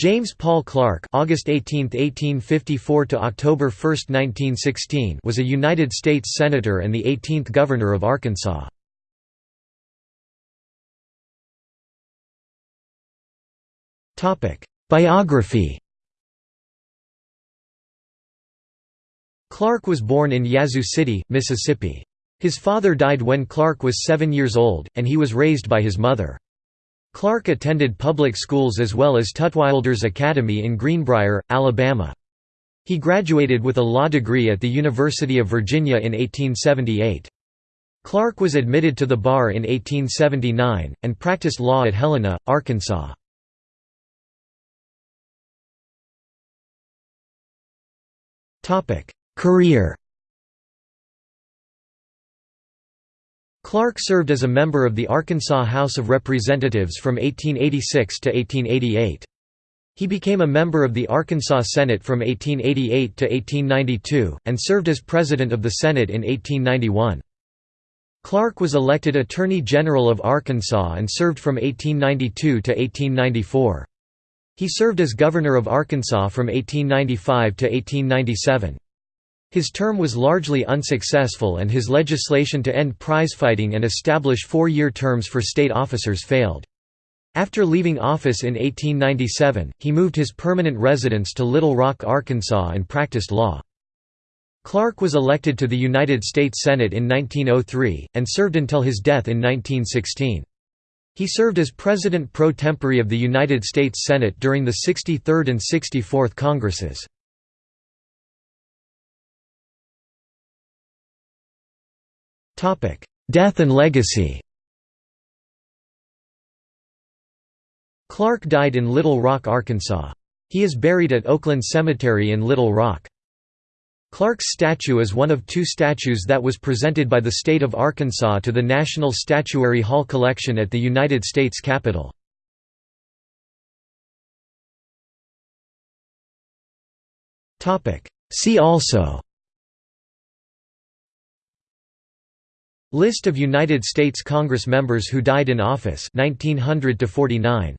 James Paul Clarke August 18, 1854 to October 1, 1916 was a United States Senator and the 18th Governor of Arkansas. Biography Clarke was born in Yazoo City, Mississippi. His father died when Clarke was seven years old, and he was raised by his mother. Clarke attended public schools as well as Tutwiler's Academy in Greenbrier, Alabama. He graduated with a law degree at the University of Virginia in 1878. Clarke was admitted to the bar in 1879, and practiced law at Helena, Arkansas. Career Clarke served as a member of the Arkansas House of Representatives from 1886 to 1888. He became a member of the Arkansas Senate from 1888 to 1892, and served as President of the Senate in 1891. Clarke was elected Attorney General of Arkansas and served from 1892 to 1894. He served as Governor of Arkansas from 1895 to 1897. His term was largely unsuccessful and his legislation to end prizefighting and establish four-year terms for state officers failed. After leaving office in 1897, he moved his permanent residence to Little Rock, Arkansas and practiced law. Clarke was elected to the United States Senate in 1903, and served until his death in 1916. He served as President pro tempore of the United States Senate during the 63rd and 64th Congresses. Death and legacy Clarke died in Little Rock, Arkansas. He is buried at Oakland Cemetery in Little Rock. Clarke's statue is one of two statues that was presented by the state of Arkansas to the National Statuary Hall collection at the United States Capitol. See also List of United States Congress members who died in office 1900 to 49